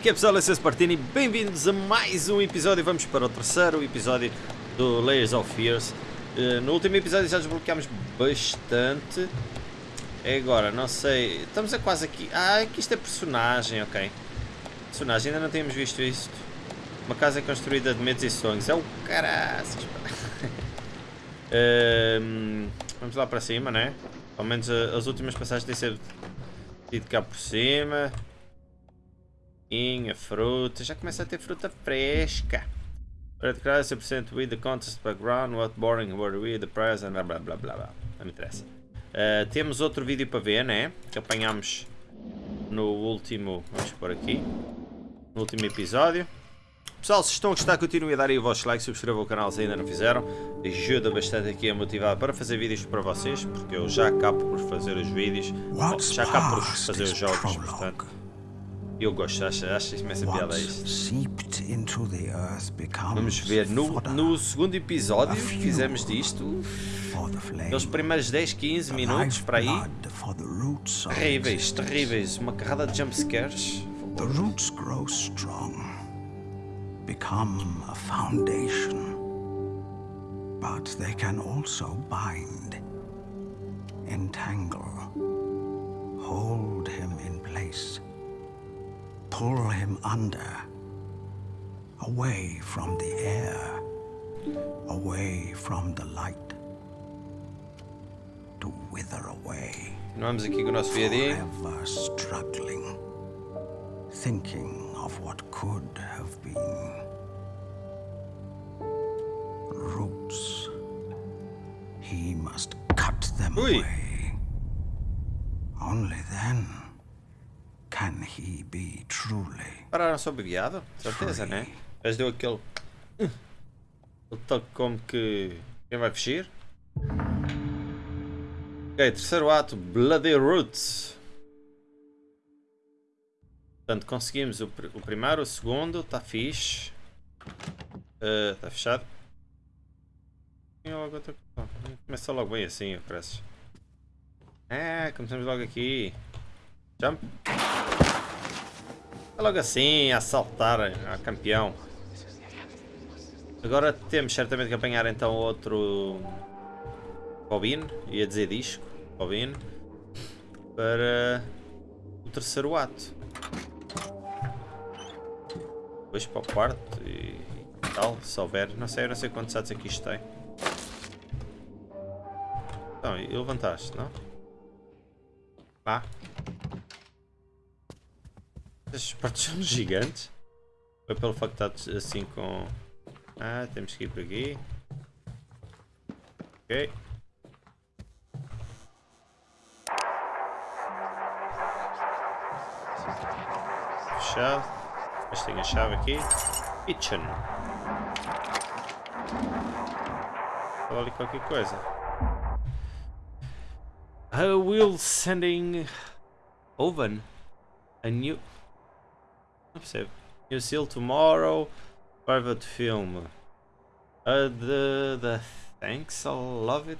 Aqui é pessoal, é César Partini, bem-vindos a mais um episódio, vamos para o terceiro episódio do Layers of Fears. Uh, no último episódio já desbloqueámos bastante, é agora, não sei, estamos a quase aqui, ah, aqui isto é personagem, ok. Personagem, ainda não tínhamos visto isto. Uma casa construída de medos e sonhos, é o caraças. uh, vamos lá para cima, né? Pelo menos uh, as últimas passagens têm sido cá por cima. Inha, fruta, já começa a ter fruta fresca. Para declarar 100% with the contest background, what boring were we, the prize, and blá blá blá blá. Não me interessa. Uh, temos outro vídeo para ver, né? Que apanhamos no último. Vamos por aqui. No último episódio. Pessoal, se estão a gostar, continuem a dar aí o vosso like, subscrevam o canal se ainda não fizeram. Ajuda bastante aqui a motivar para fazer vídeos para vocês, porque eu já acabo por fazer os vídeos. Já acabo por fazer os jogos, portanto. Eu gosto, acho, acho imensa piada isto. Vamos ver, no, no segundo episódio fizemos disto, nos primeiros 10, 15 minutos para aí, terríveis, terríveis, uma carrada de jumpscares. The roots grow strong, become a foundation, but they can also bind, entangle, hold him in place. Pull him under, away from the air, away from the light, to wither away. Vamos aqui com o nosso Forever struggling, thinking of what could have been. Roots. He must cut them Ui. away. Only then can he be truly? Pararam sob viado? Certeza, né? Mas deu aquele. O toque como que. Quem vai fugir? Ok, terceiro ato, Bloody Roots. Portanto, conseguimos o, pr o primeiro, o segundo, está fixe. Está uh, fechado. Começa logo bem assim, parece. É, começamos logo aqui. Jump. É logo assim, assaltar a campeão. Agora temos certamente que apanhar então outro bobine, ia dizer disco, bobine, para o terceiro ato. Depois para o quarto e tal, se houver. Não sei, não sei quantos atos aqui isto tem. Então, e levantaste, não? Ah. Estes portas são gigantes. Foi pelo facto de estar assim com... Ah, temos que ir por aqui. Ok. Fechado. Mas tem a chave aqui. Kitchen. Fala ali qualquer coisa. I will sending oven a new Percebo. You seal tomorrow. Private film. Uh, the, the thanks, I love it.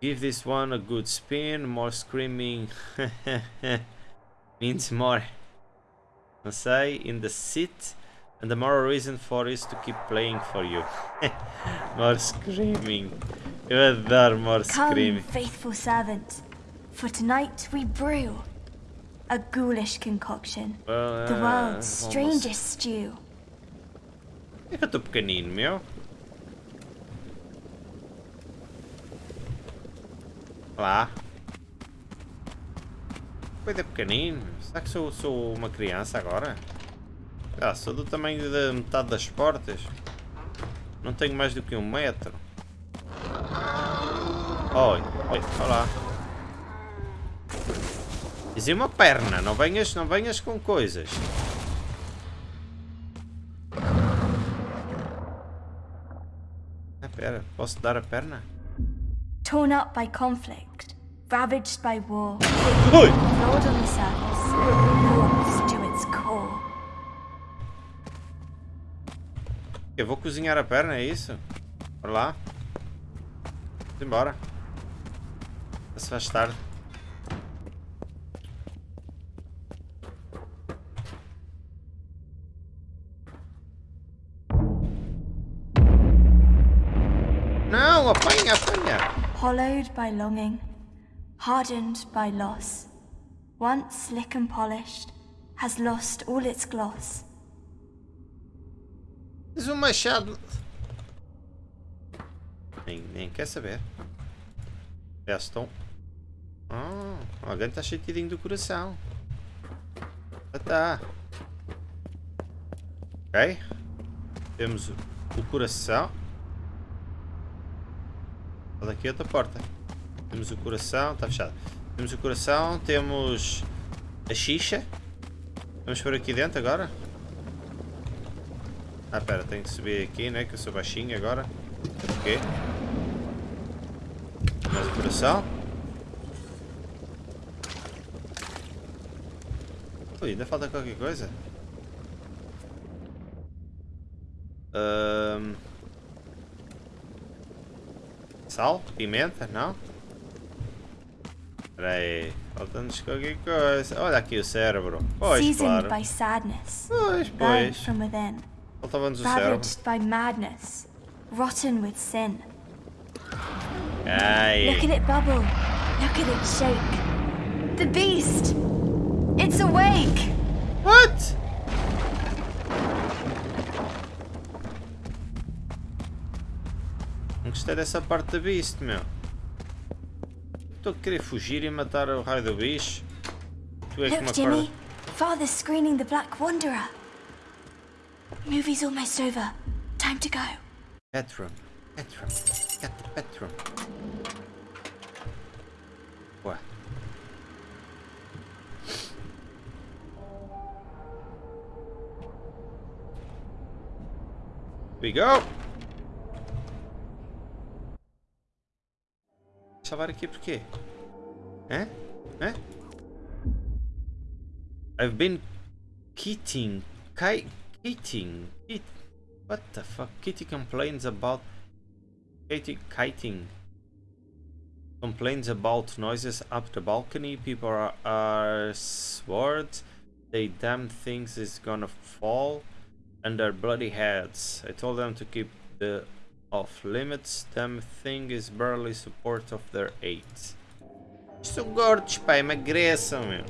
Give this one a good spin. More screaming means more. I say in the seat. And the more reason for is to keep playing for you. more screaming. Eu adoro more screaming. Come, faithful servant. For tonight we brew a ghoulish concoction. Uh, the world's strangest stew. É eu tô pequenino, meu. Lá. Coisa pequenino. Será que sou, sou uma criança agora? Ah, sou do tamanho da metade das portas. Não tenho mais do que um metro. Oi, oi, olá. Dizia uma perna, não venhas, não venhas com coisas. Ah, pera, posso dar a perna? Torn up by conflict, ravaged by war, Oi! flawed on the surface, warped to its core. Eu vou cozinhar a perna, é isso? Bora lá. Vamos embora. Se faz tarde. Hollowed by longing, hardened by loss, once slick and polished, has lost all its gloss. Tens um machado. Nem, nem quer saber. Gaston. Ah, alguém está chateadinho do coração. Ah, tá. Ok. Temos o, o coração. Olha aqui outra porta. Temos o coração. Está fechado. Temos o coração. Temos a xixa. Vamos por aqui dentro agora. Ah, pera, tenho que subir aqui, né? Que eu sou baixinho agora. Ok. Mais o coração. Ui, ainda falta qualquer coisa. Um... Sal? Pimenta? Não? Espera aí. Falta-nos qualquer coisa. Olha aqui o cérebro. Pois, claro. Pois, pois. Faltava-nos o cérebro. by madness, rotten with sin. Ai. Look at it bubble. Look at it shake. The beast! It's awake! What? Não gostei dessa parte da Beast, meu. Estou a querer fugir e matar o raio do bicho. Tu és Look. Jimmy. Father's screening the Black Wanderer. Movie's almost over. Time to go. Bedroom. Bedroom. Get the bedroom. Ué. We go! Aqui? Hã? Hã? I've been kiting. Ki kiting. Kit what the fuck? Kitty complains about Katie kiting. Complains about noises up the balcony. People are, are swords. They damn things is gonna fall on their bloody heads. I told them to keep the off limits. Damn thing is barely support of their eight. São gordos, pá, emagreçam, meu.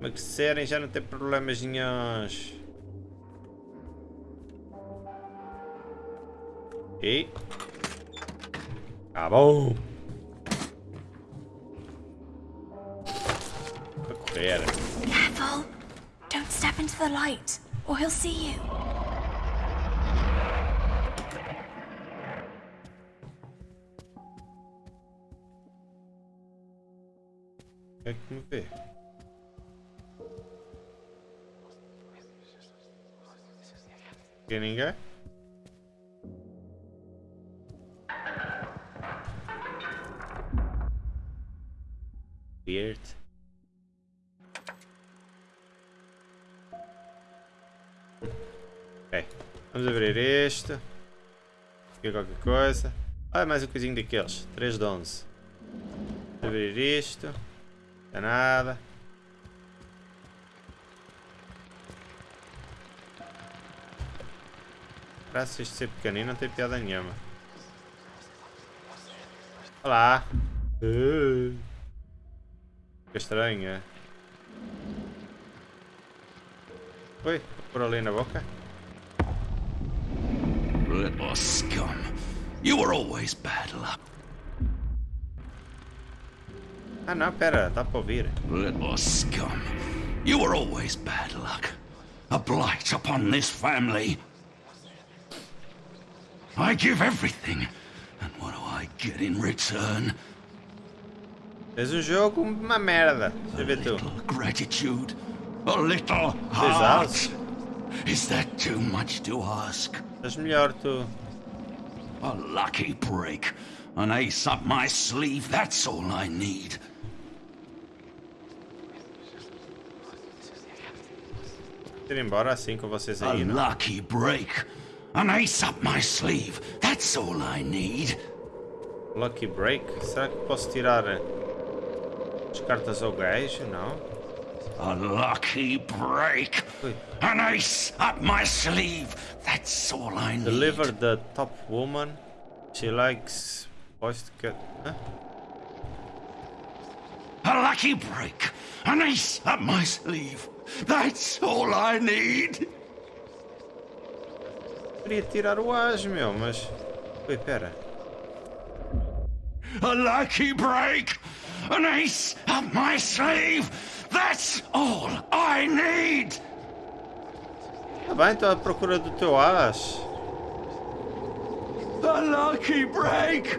Emagrecerem já não tem problemas nenhums. E... Acabou! Vou correr. Careful. Don't step into the light, or he'll see you. Que me vê? Tem ninguém? Weird. Ok. Vamos abrir este. Aqui qualquer coisa. Ah, mais um coisinho daqueles. 3 de 11. Vamos abrir isto. É nada. Parece isto ser pequenino, não tem piada nenhuma. Olá. Que estranho, é? Oi, vou pôr ali na boca. Little scum. You were always bad luck. Ah não, pera, dá para ouvir. Little scum. You were always bad luck. A blight upon this family. I give everything. And what do I get in return? Fez um jogo uma merda. Deixa eu ver tu. Little gratitude. A little heart. Is that too much to ask? Estás melhor tu. A lucky break. An ace up my sleeve, that's all I need. Ir embora assim com vocês A aí, não? lucky break. An ace up my sleeve. That's all I need. Lucky Break? Será que posso tirar eh, as cartas ao gajo? Não? A lucky break. Ui. An ace up my sleeve. That's all I need. Deliver the top woman She likes to cut. Hã? A lucky break. An ace up my sleeve. That's all I need. Queria tirar o as, meu, mas. Ui, pera. A lucky break. An ace up my sleeve. That's all I need. Tá bem, estou à procura do teu as. A lucky break.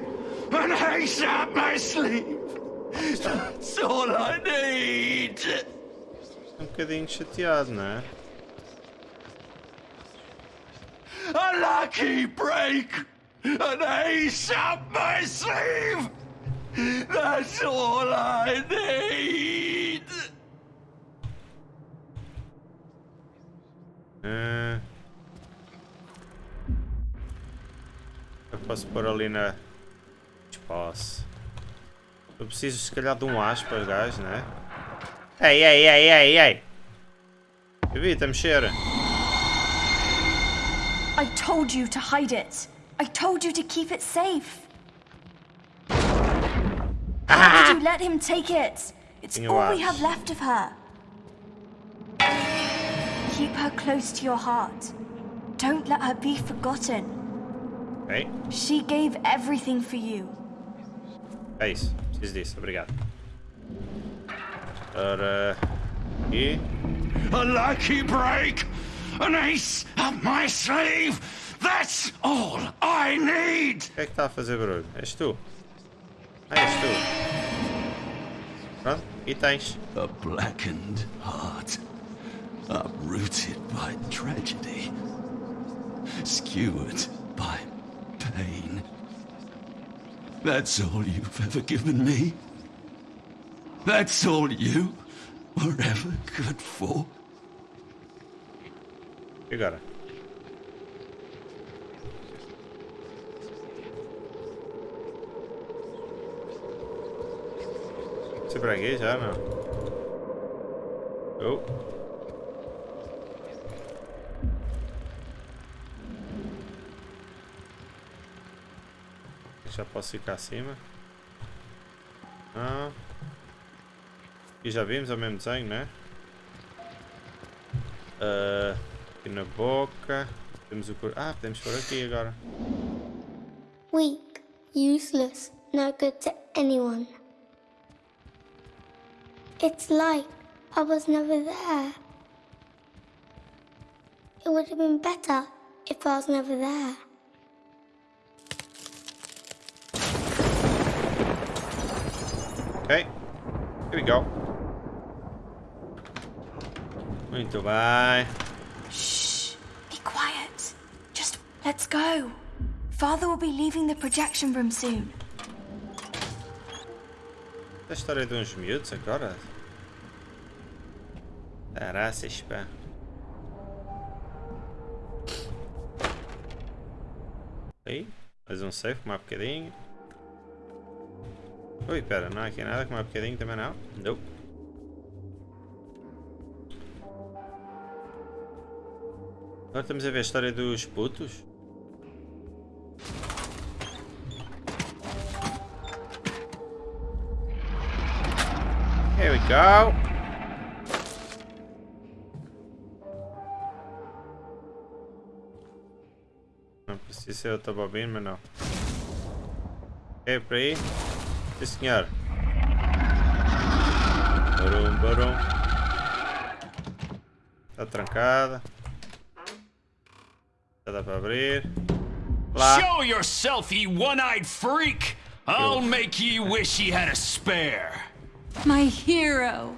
An ace up my sleeve. That's all I need. Um bocadinho chateado, não é? A lucky break! An ace up my sleeve! That's all I need! Ah. Eu posso pôr ali na. Espaço. Eu preciso se calhar de um aspas, gajo, né? Ei, ei, ei, ei, ei! Evita mexer! I told you to hide it. I told you to keep it safe. Why did you let him take it? It's all we have left of her. Keep her close to your heart. Don't let her be forgotten. Ok? She gave everything for you. É isso. Preciso disso. Obrigado. Ora. E. A lucky break! An ace up my sleeve! That's all I need! O que é que está a fazer barulho? És tu? És tu. Pronto. E tens. A blackened heart, uprooted by tragedy, skewered by pain. That's all you've ever given me. That's all you were ever good for. Você aqui já não? Oh. Já posso ficar acima? Não. E já vimos o mesmo desenho, né? Ah, aqui na boca. Temos o cor. Ah, podemos pôr aqui agora. Weak, useless, no good to anyone. It's like I was never there. It would have been better if I was never there. Ok. Here we go. Muito bem. Shh. Be quiet. Just let's go. Father will be leaving the projection room soon. A história de uns miúdos agora? Caraças, pá. Aí, mais um safe, mais um bocadinho. Ui, pera, não há aqui nada com mais um bocadinho também não? Não. Agora estamos a ver a história dos putos. Here we go. Não precisa ser outra bobina, mas não. É por aí? Sim senhor. Barum, barum. Está trancada. Dá para abrir. Lá. Show yourself, ye one-eyed freak! I'll make ye wish ye had a spare. My hero.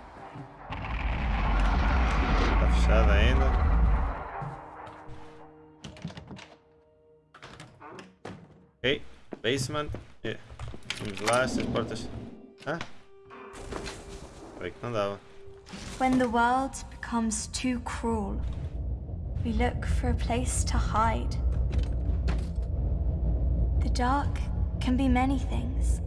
Está fechada ainda. Ok, basement. Yeah. Vamos lá, estas portas. Hã? Falei que não dava. When the world becomes too cruel, we look for a place to hide. The dark can be many things.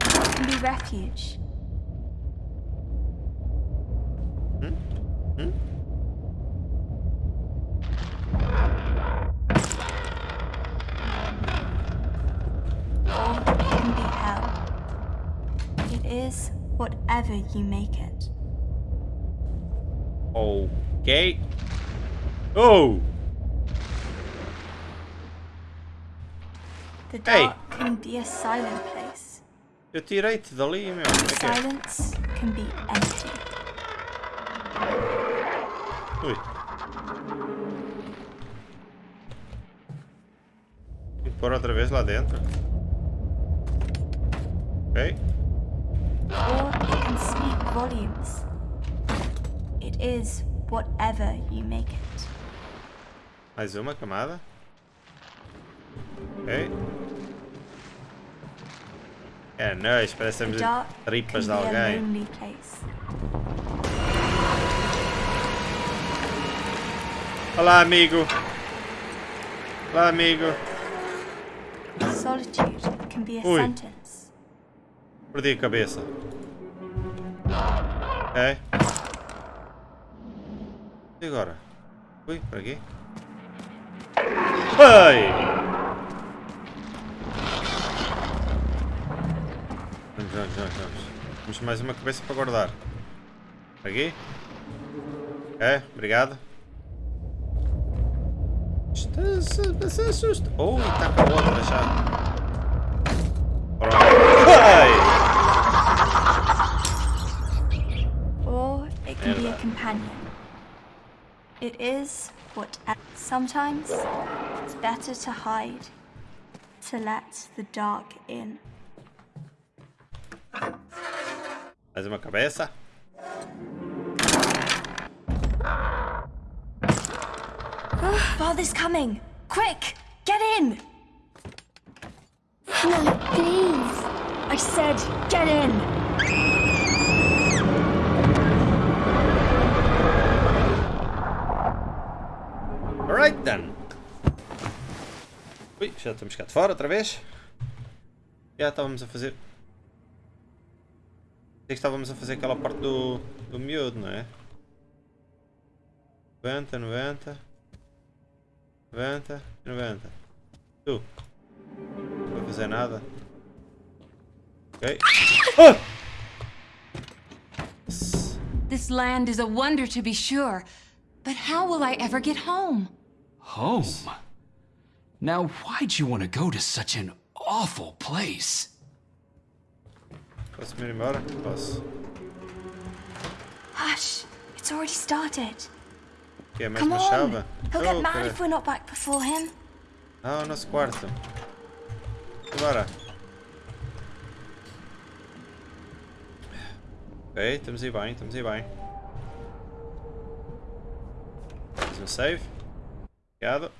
It can be refuge. Is whatever you make it. Ok. Oh! The Hey. dark can be a silent place. Eu tirei-te dali, meu. Silence can be empty. Ui. E pôr outra vez lá dentro. Ok. Volumes. It is whatever you make it. Mais uma camada. Ok. É, nós, parece The que temos dark can tripas de alguém. Olá, amigo. Olá, amigo. Solitude can be a Ui. sentence. Perdi a cabeça. Ok. E agora? Ui, por aqui. Ai! Vamos, vamos, vamos, vamos. Temos mais uma cabeça para guardar. Por aqui. Ok, obrigado. Está se, se assusta. Oh, e está com a outra já. Companion. It is what. Sometimes it's better to hide, to let the dark in. Mais uma cabeça. Father's coming! Quick! Get in! No, please. I said, get in! Alright then. Ui, já estamos cá de fora outra vez. Já estávamos a fazer. Sei que estávamos a fazer aquela parte do, do miúdo, não é? 90, 90. 90 e 90. Tu. Não vou fazer nada. Ok. Ah! S- This land is a wonder to be sure, but how will I ever get home? Home? Now, why'd you want to go to such an awful place? Posso me ir embora? Posso. Hush! It's already started. Que é mais Come uma on! chave? He'll get Oh, mad if we're not back before him. Ah, o nosso quarto. Bora. Ok, estamos aí bem, estamos aí bem. Mais um save. Obrigado.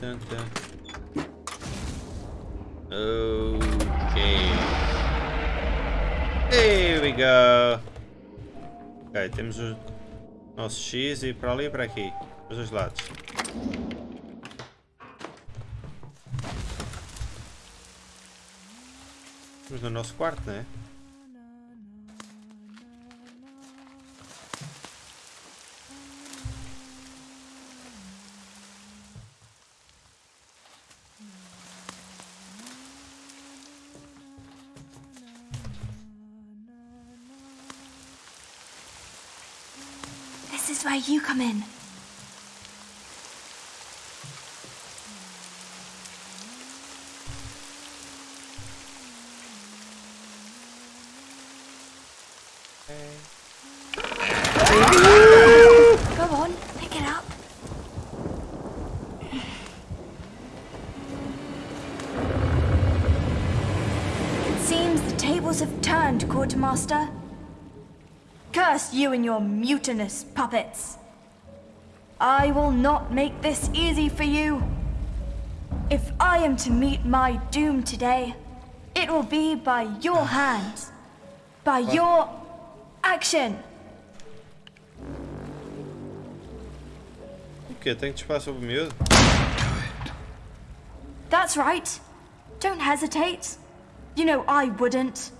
Dun. Okay. There we go. Ok, temos o nosso X e para ali e para aqui. Os dois lados. No nosso quarto, não ¿eh? é? This is where you come in. Go on, pick it up. It seems the tables have turned, Quartermaster. Curse you and your mutinous puppets. I will not make this easy for you. If I am to meet my doom today, it will be by your hands, by your action! O que? Tem que disparar sobre o? That's right. Don't hesitate. You know I wouldn't.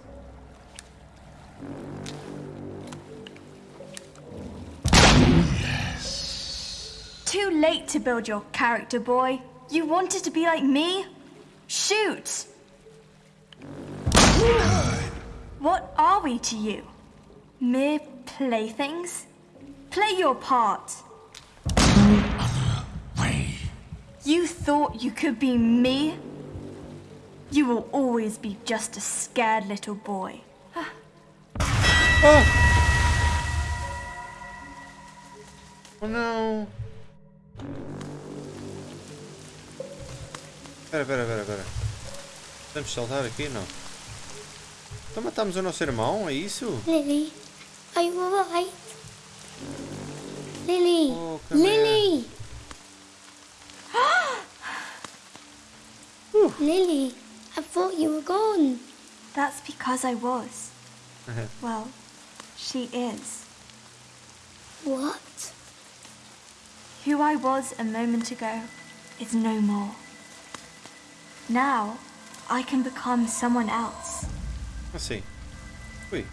Yes. Too late to build your character, boy. You wanted to be like me? Shoot! What are we to you? Mere playthings? Play your part. No other Way. You thought you could be me? You will always be just a scared little boy. Oh não! Pera, pera, pera, pera. Podemos saltar aqui? Não. Então matamos o nosso irmão, é isso? Lily, are you alright? Lily! Oh. Lily! Lily, I thought you were gone. That's because I was. well, she is. What? Who I was a moment ago is no more. Now, I can become someone else. Assim. Ui.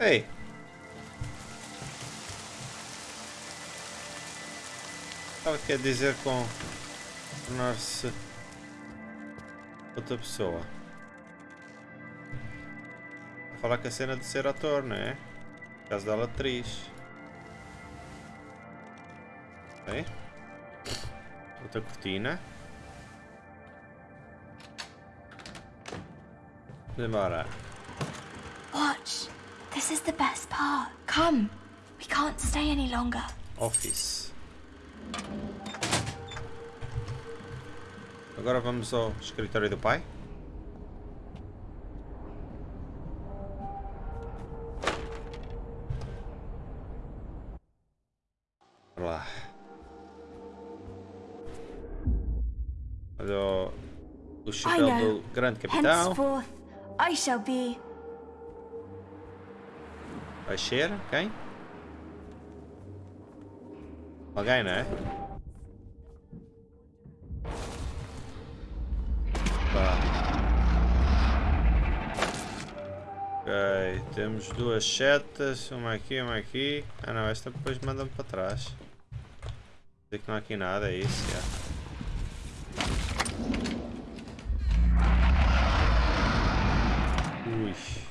Ei. Estava quer dizer com tornar-se outra pessoa. Falar que a cena de ser ator, não é? No caso dela atriz. Outra cortina. Embora. Watch. This is the best part. Come. We can't stay any longer. Office. Agora vamos ao escritório do pai. Bora lá. Olha o, chapéu do grande capitão. Henceforth, I shall be. Vai ser quem? Alguém, não é? Ok, temos duas setas, uma aqui, uma aqui. Ah não, esta depois manda-me para trás. Dizer que não há aqui nada, é isso, já. Ui.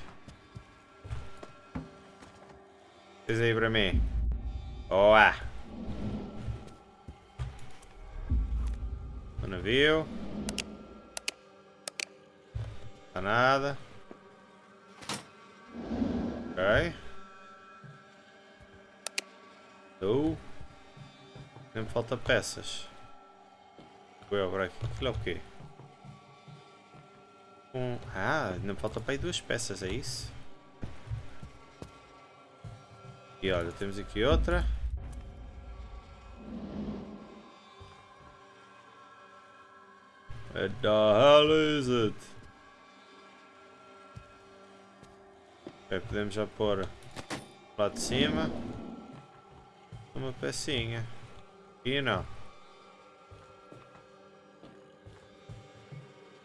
Diz aí para mim. Boa! O navio. Não nada. Ok. Tu. Nem me falta peças. Vou eu aqui. Aquilo é o quê? Um... Ah, me falta para aí duas peças, é isso? E olha, temos aqui outra. Where the hell is it? Podemos já pôr lá de cima uma pecinha. Aqui não.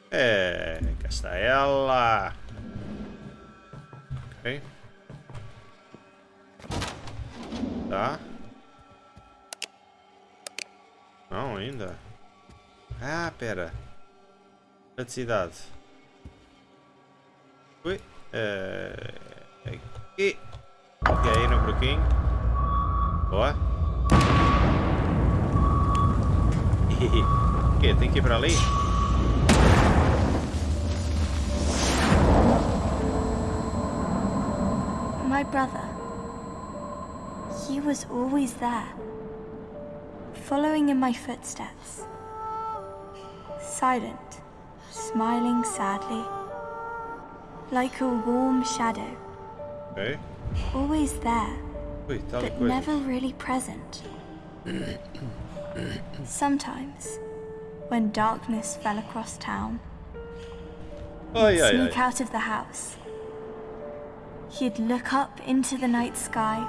É, cá está ela. Ok. Tá. Não, ainda. Ah, pera. Eletricidade. Ui. É... Aqui. Ok, no broquinho. Boa. O quê? Tem que ir para ali? My brother. He was always there, following in my footsteps. Silent, smiling sadly, like a warm shadow, Ok. always there, but never really present. Sometimes, when darkness fell across town, he'd sneak out of the house. He'd look up into the night sky,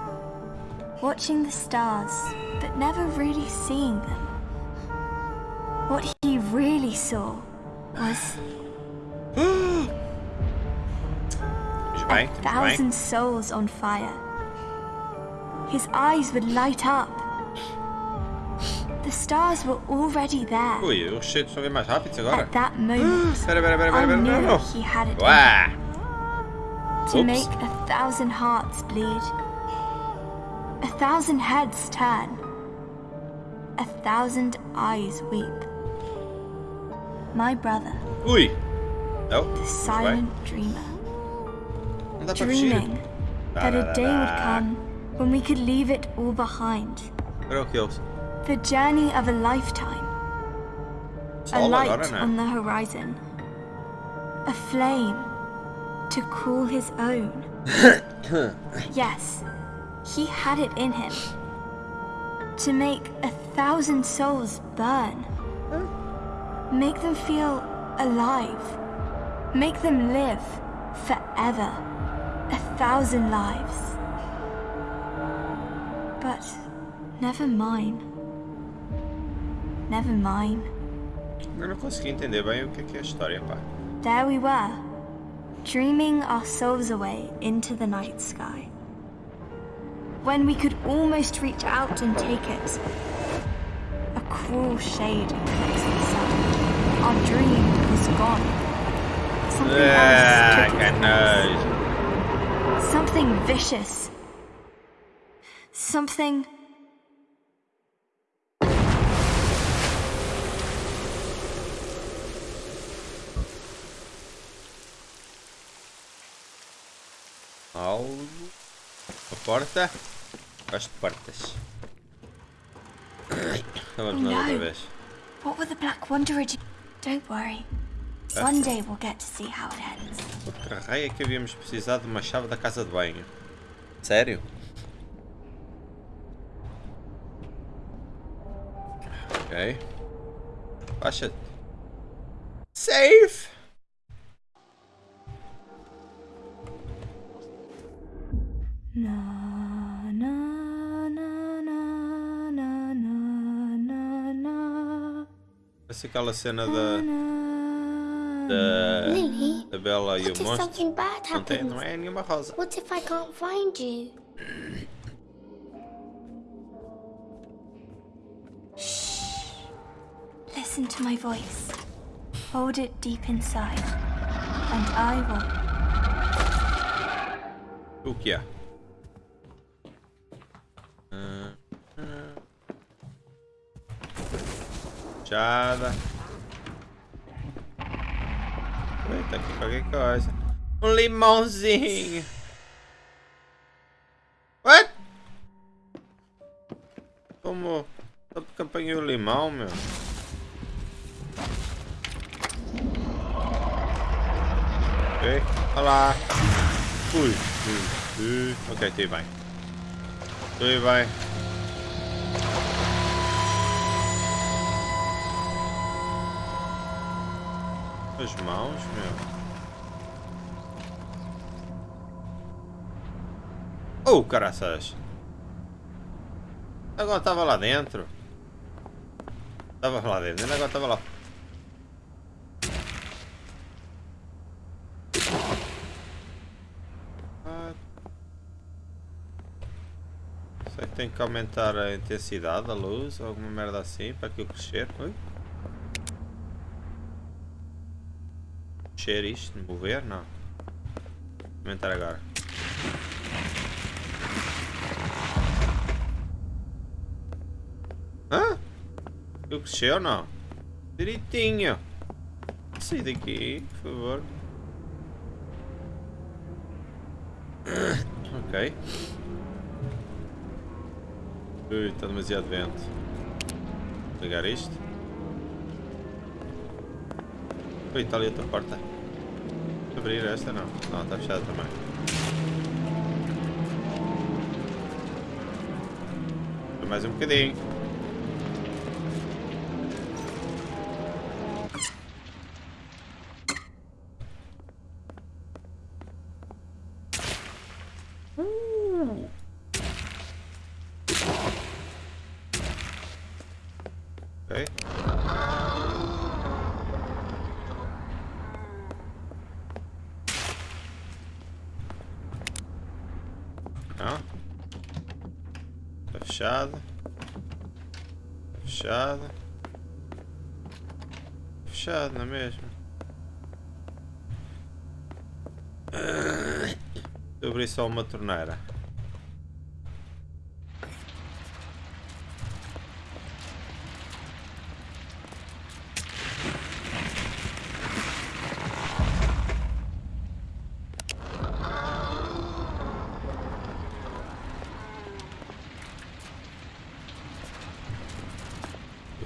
watching the stars, but never really seeing them. What he really saw was a thousand souls on fire. his eyes would light up. The stars were already there. Ui, os cheiros estão bem mais rápidos agora. At that moment, I knew he had it Ué! to Oops. make a thousand hearts bleed, a thousand heads turn, a thousand eyes weep. My brother, Ui! Não? the silent dreamer, Não dá para fugir. dreaming that a day would come when we could leave it all behind. Agora o que eles? The journey of a lifetime. A light on the horizon. A flame to cool his own. yes, he had it in him. To make a thousand souls burn. Make them feel alive. Make them live forever. A thousand lives. But never mine. Never mine. Eu não consegui entender bem o que é, a história, pá. There we were, dreaming our souls away into the night sky. When we could almost reach out and take it, a cruel shade closed the sun. Our dream was gone. Something Ah, else took its Something vicious. Something. Porta. Gosto de portas. Então vamos Oh, nós outra no. vez. What will the Black Wanderer do? Don't worry. One day we'll get to see how it ends. Outra raia que havíamos precisado de uma chave da casa de banho. Sério? Ok. Baixa-te. Safe! Na Parece aquela cena da, na. da, Lily, da Bela e what o if monstro. something bad Não, tem, happens? não é nenhuma rosa. What if I can't find you? Listen to my voice. Hold it deep inside, and I will. O que é? Fechada. Eita, aqui qualquer coisa. Um limãozinho. What? Como? Só porque apanhei o limão, meu. Ok, olá. Ui, ui, ui. Ok, tudo bem. Tudo bem. As mãos, meu. Oh, caraças. Agora estava lá dentro. Estava lá dentro, agora estava lá. Sei que tem que aumentar a intensidade da luz alguma merda assim para aquilo crescer. Ui. Mexer isto, mover? Não. Aumentar agora. Hã? Aquilo cresceu ou não? Direitinho. Sai daqui, por favor. Ok. Ui, está demasiado vento. Vou ligar isto. Ui, está ali outra porta. Abrir esta não. Não, está fechada também. Mais um bocadinho. Ok. Não. Fechado. Fechado. Fechado, não é mesmo? Abri só uma torneira.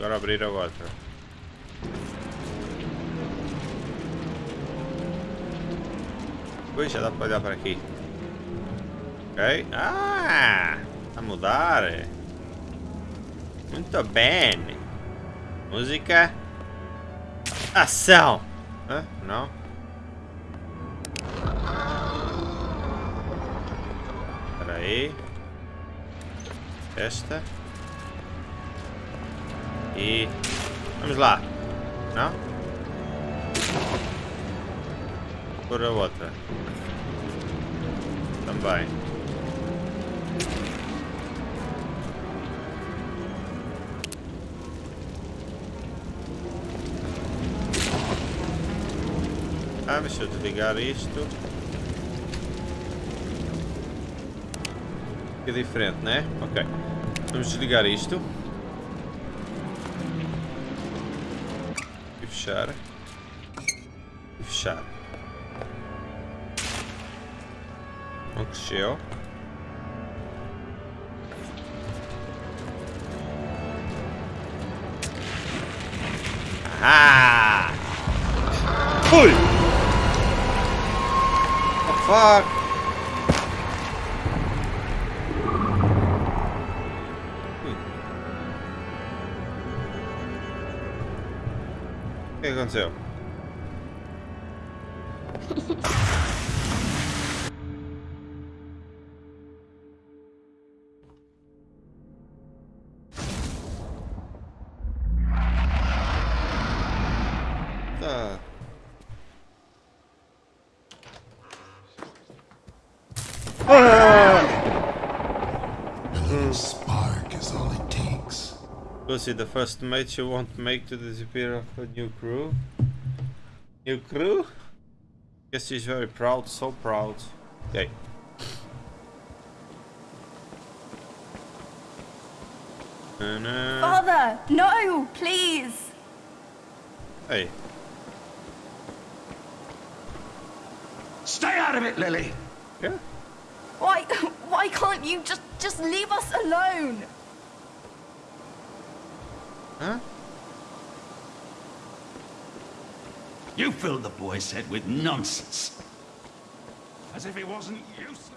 Agora abrir a outra. Ui, já dá para olhar para aqui. Ok. Ah! A mudar. Muito bem. Música. Ação. Hã? Não? Espera aí. Esta. E... Vamos lá. Não? Por a outra. Também. Ah, deixa eu desligar isto. É diferente, né? Ok. Vamos desligar isto. E fechar. E fechar. Não cresceu. Ah! Fui! The fuck? O que aconteceu? Tá. Lucy, the first mate you won't make to disappear of a new crew. New crew? Guess she's very proud, so proud. Okay. Father, no, please. Hey, Stay out of it, Lily. yeah. Why, why can't you just, just leave us alone? Huh? You filled the boy's head with nonsense. As if he wasn't useless.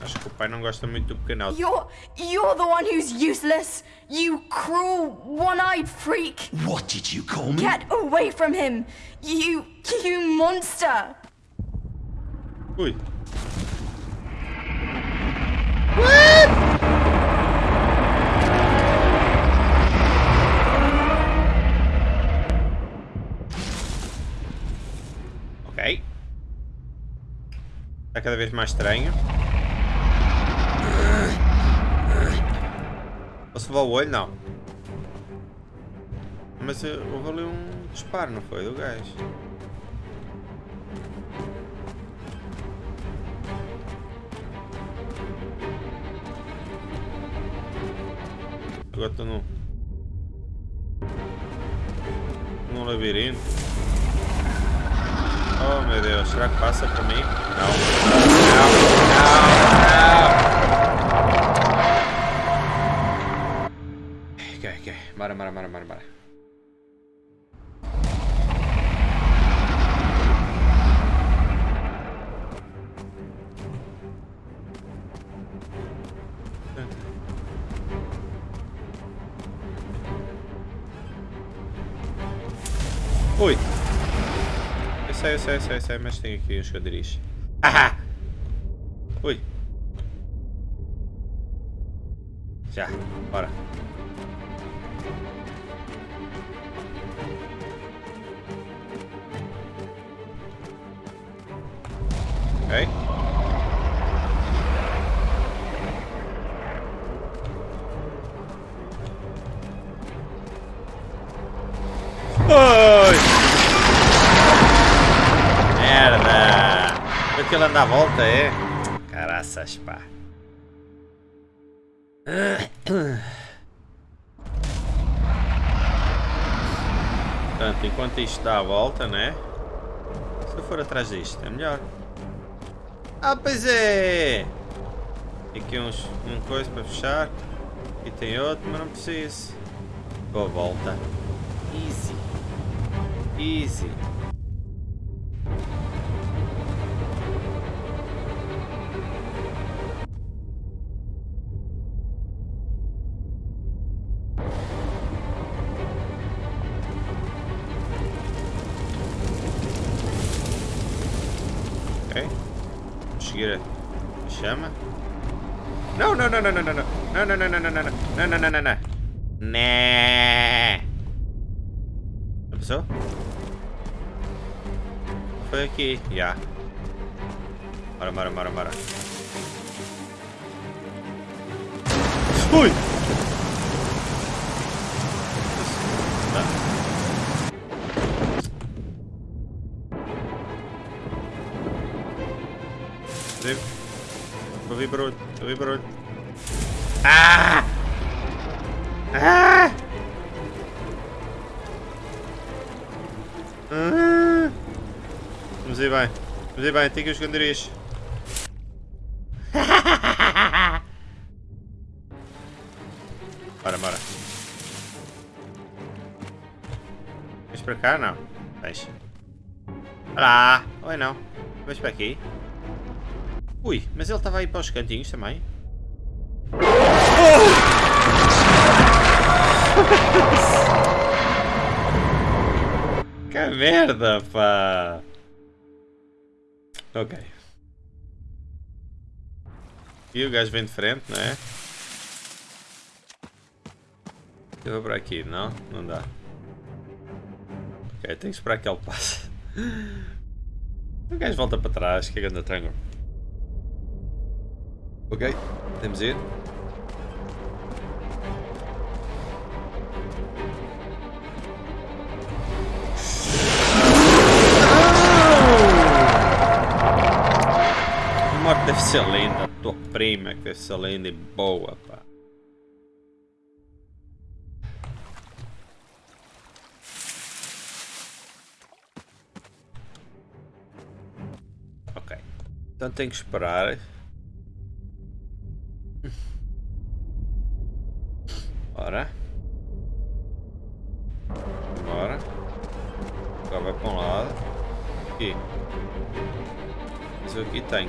Acho que o pai não gosta muito do pequeno You're, you're the one who's useless. You cruel, one-eyed freak. What did you call me? Get away from him. You, you monster. Ui. Está cada vez mais estranho. Posso levar o olho? Não. Mas eh, houve ali um disparo, não foi? Do gajo. Agora estou num. num labirinto. Oh meu Deus, será que passa para mim? Não. Não, não, não. Ok, ok. Bora, bora, bora, bora, bora. Sei, eu sei, eu sei, eu sei, mas tem aqui uns esconderijo. Haha! Ui! Já, bora. Anda à volta, é? Caraças, pá. Portanto, enquanto isto dá a volta, né? Se eu for atrás disto, é melhor. Ah, pois é! Aqui uns, um coisa para fechar. E tem outro, mas não preciso. Boa volta. Easy. Easy. Ok. Vamos seguir a chama. Não, não, não, não, não, não, não. Não, não, não, não, não, não, não, não, não, não, não, não. Né. Já passou? Foi aqui, já. Bora, bora, bora, bora. Ui! Ouvi barulho, ouvi barulho. Ah! Ah! Ah! Vamos ir bem. Vamos ir bem, tem que esconder isto. Bora, bora. Vens para cá? Não. Vens. Olá! Oi não. Vens para aqui? Ui, mas ele estava aí para os cantinhos também. que merda, pá! Ok. E o gajo vem de frente, não é? Eu vou para aqui, não? Não dá. Ok, tenho que esperar que ele passe. O gajo volta para trás, que é grande triângulo. Ok, temos ir. Morte deve ser linda, a tua prima que deve ser linda e boa, pá. Ok. Então tenho que esperar.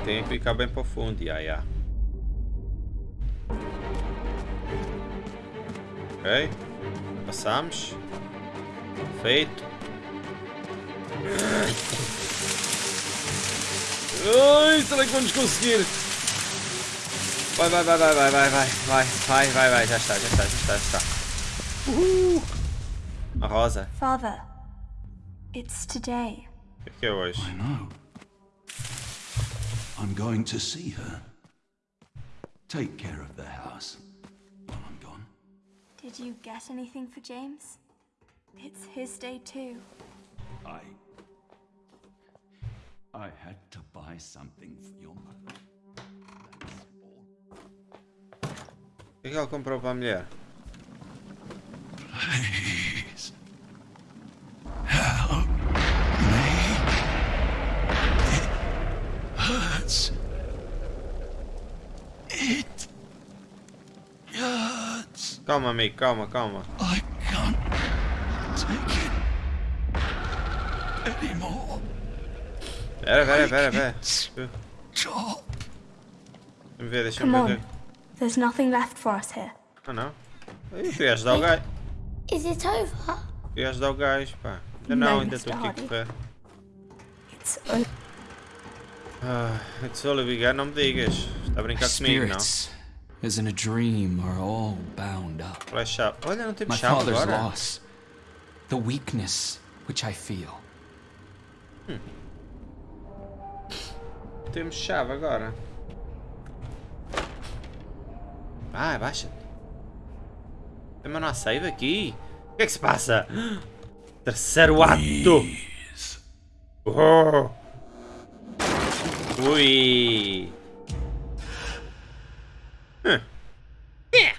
Tem, que ficar bem para o fundo. Ok. Passamos. Feito. Ai, será que vamos conseguir? Vai, vai, vai, vai, vai, vai, vai, vai, vai, vai, vai, já está, já está, já está, já está. Uhul. A rosa. Father, it's today. O que é que é hoje? I know. I'm going to see her. Take care of the house while I'm gone. Did you get anything for James? It's his day too. I. I had to buy something for your mother. That's all. O que é que ele comprou para mulher? Please. Help me. It hurts. It hurts. Calma, amigo, calma, calma. I can't take it anymore. Pera, pera, pera, Make pera. Stop. Deixa-me ver, deixa-me Come ver. on. There's nothing left for us here. Ah, não. Eu queria ajudar o gajo. Is it over? Queria ajudar o gajo, pá. Ainda não, Não, ainda estou aqui a correr. It's o- Ah, it's begun, não me digas. Está a brincar comigo, não? As in a dream, are all bound up. Olha, não My father's agora. loss, the weakness which I feel. Temos chave agora. Vai, baixa. Mas não há save aqui. O que é que se passa? Terceiro ato. Oh. Ui! Hum. É.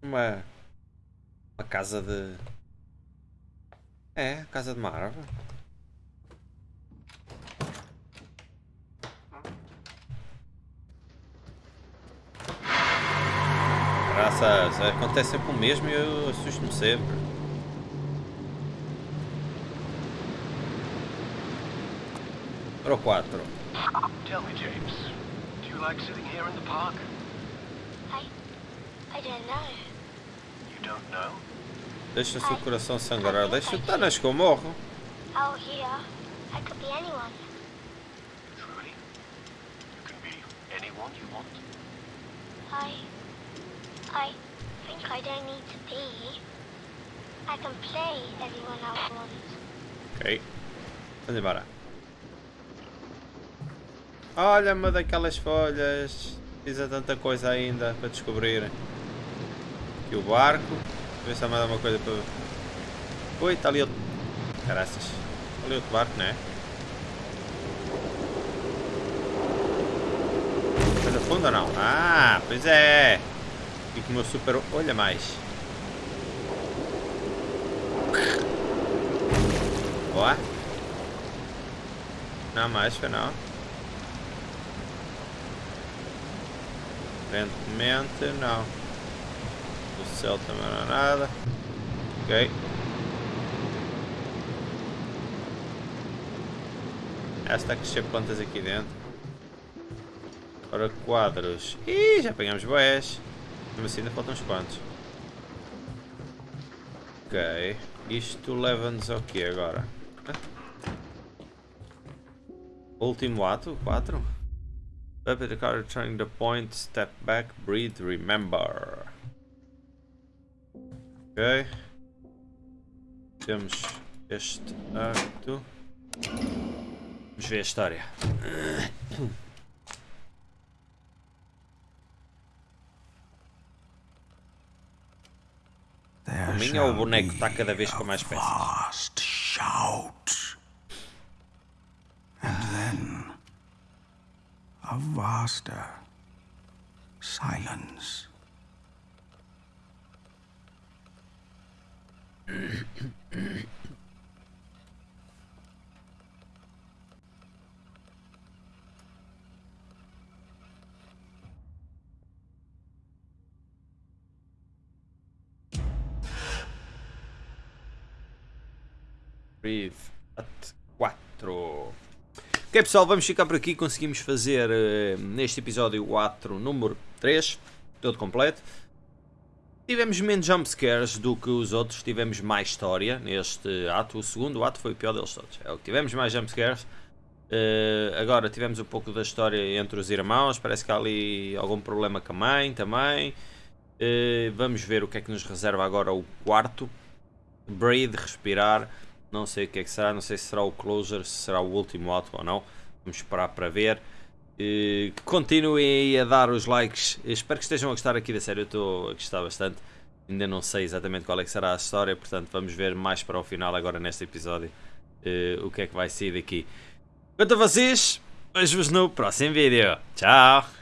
Uma... Uma casa de... É, casa de uma árvore. Graças, acontece sempre o mesmo e eu assusto-me sempre. Número 4. Tell me, James, do you like sitting here in the park? I. I don't know. You don't know? Deixa o seu coração sangrar. Deixa o Tanas que eu morro. Out here, I could be anyone. Truly? You can be anyone you want? I. I think I don't need to be. I can play everyone else wants. Ok. Vamos embora. Olha uma daquelas folhas. Precisa tanta coisa ainda para descobrir. Aqui o barco. Ver se há mais alguma coisa para. Ui, está ali outro. Caraças. Está ali outro barco, não é? Coisa funda ou não? Ah, pois é! E com o meu super. Olha mais. Boa. Não mais, foi não. Aparentemente não. O céu também não é nada. Ok. Ah, está a crescer plantas aqui dentro. Ora, quadros. Ih, já apanhamos boés. Mesmo assim ainda faltam uns quantos. Ok. Isto leva-nos ao que agora? Hã? Último ato? 4? Up at the car returning the point, step back, breathe, remember. Ok. Temos este acto. Vamos ver a história. There O minho shall ou o boneco está be cada vez com a mais peças? Shout. And then a vaster silence. At 4. Ok pessoal, vamos ficar por aqui. Conseguimos fazer eh, neste episódio 4, número 3, todo completo. Tivemos menos jumpscares do que os outros, tivemos mais história neste ato. O segundo ato foi o pior deles todos. É o que tivemos mais jumpscares. Eh, agora tivemos um pouco da história entre os irmãos. Parece que há ali algum problema com a mãe também. Eh, vamos ver o que é que nos reserva agora o quarto. Breathe, respirar. Não sei o que é que será, não sei se será o closer, se será o último ato ou não. Vamos esperar para ver. Eh, continuem a dar os likes. Espero que estejam a gostar aqui da série. Eu estou a gostar bastante. Ainda não sei exatamente qual é que será a história, portanto vamos ver mais para o final agora neste episódio eh, o que é que vai sair daqui. Quanto a vocês, vejo-vos no próximo vídeo. Tchau!